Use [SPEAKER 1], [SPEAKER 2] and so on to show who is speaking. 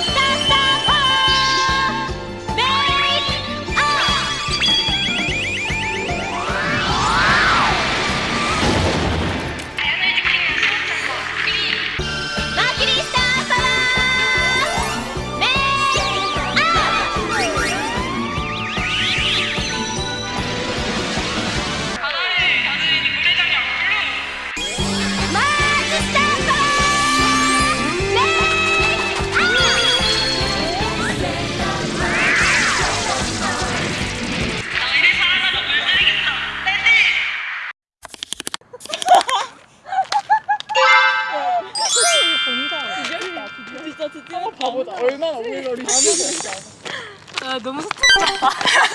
[SPEAKER 1] Stop, stop. 진짜 진짜 바보다. 얼마나 오글거리지.
[SPEAKER 2] 아, 너무 스트레스 받다.